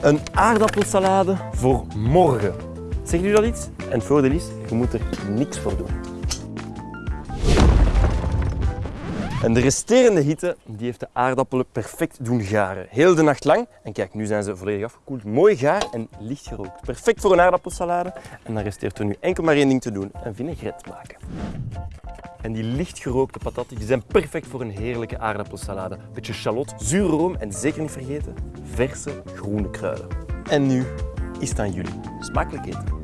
Een aardappelsalade voor morgen. Zegt u dat iets? En het voordeel is, je moet er niks voor doen. En de resterende hitte die heeft de aardappelen perfect doen garen. Heel de nacht lang. En kijk, nu zijn ze volledig afgekoeld. Mooi gaar en licht gerookt. Perfect voor een aardappelsalade. En dan resteert er nu enkel maar één ding te doen. Een vinaigrette maken. En die licht gerookte patatten die zijn perfect voor een heerlijke aardappelsalade. Beetje shallot, zure room en zeker niet vergeten, verse groene kruiden. En nu is het aan jullie. Smakelijk eten.